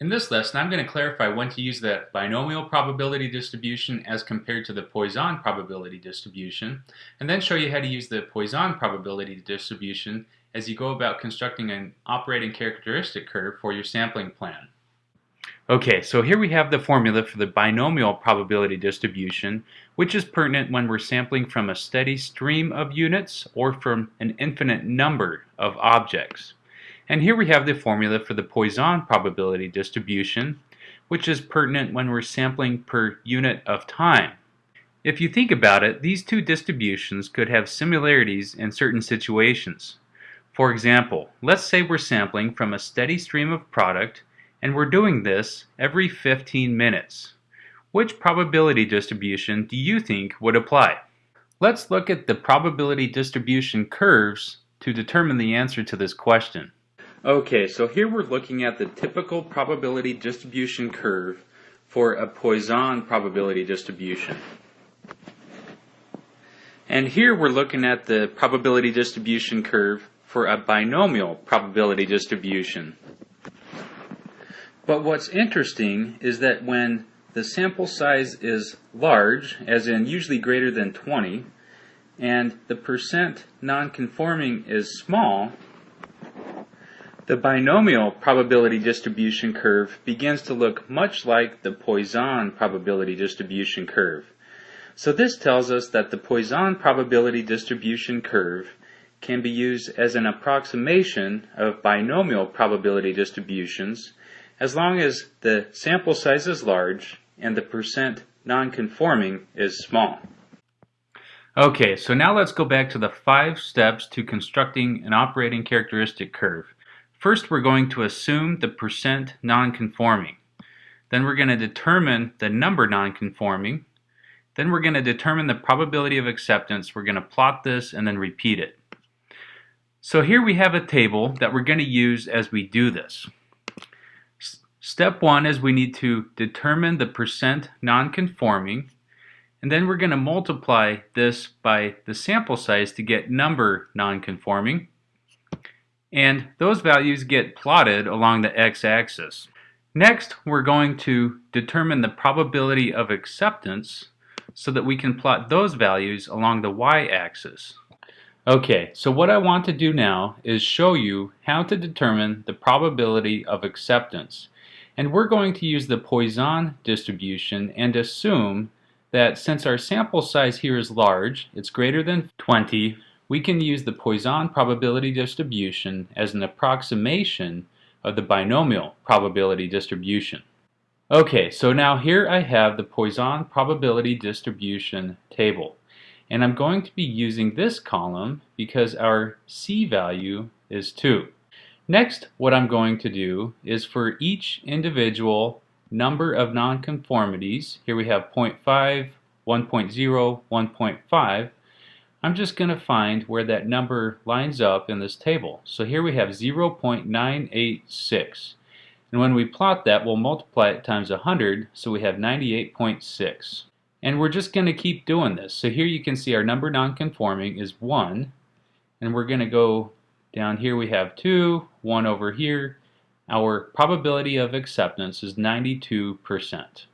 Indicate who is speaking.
Speaker 1: In this lesson, I'm going to clarify when to use the binomial probability distribution as compared to the Poisson probability distribution, and then show you how to use the Poisson probability distribution as you go about constructing an operating characteristic curve for your sampling plan. Okay, so here we have the formula for the binomial probability distribution, which is pertinent when we're sampling from a steady stream of units or from an infinite number of objects. And here we have the formula for the Poisson probability distribution, which is pertinent when we're sampling per unit of time. If you think about it, these two distributions could have similarities in certain situations. For example, let's say we're sampling from a steady stream of product and we're doing this every 15 minutes. Which probability distribution do you think would apply? Let's look at the probability distribution curves to determine the answer to this question. Okay, so here we're looking at the typical probability distribution curve for a Poisson probability distribution. And here we're looking at the probability distribution curve for a binomial probability distribution. But what's interesting is that when the sample size is large, as in usually greater than 20, and the percent nonconforming is small, the binomial probability distribution curve begins to look much like the Poisson probability distribution curve. So this tells us that the Poisson probability distribution curve can be used as an approximation of binomial probability distributions as long as the sample size is large and the percent nonconforming is small. Okay, so now let's go back to the five steps to constructing an operating characteristic curve. First, we're going to assume the percent nonconforming. Then we're going to determine the number nonconforming. Then we're going to determine the probability of acceptance. We're going to plot this and then repeat it. So here we have a table that we're going to use as we do this. Step one is we need to determine the percent nonconforming and then we're going to multiply this by the sample size to get number nonconforming and those values get plotted along the x-axis. Next, we're going to determine the probability of acceptance so that we can plot those values along the y-axis. Okay, so what I want to do now is show you how to determine the probability of acceptance. And we're going to use the Poisson distribution and assume that since our sample size here is large, it's greater than 20, we can use the Poisson probability distribution as an approximation of the binomial probability distribution. Okay, so now here I have the Poisson probability distribution table. And I'm going to be using this column because our C value is 2. Next, what I'm going to do is for each individual number of nonconformities, here we have 0.5, 1.0, 1.5, I'm just going to find where that number lines up in this table. So here we have 0.986. And when we plot that, we'll multiply it times 100, so we have 98.6. And we're just going to keep doing this. So here you can see our number nonconforming is 1. And we're going to go down here we have 2, 1 over here. Our probability of acceptance is 92%.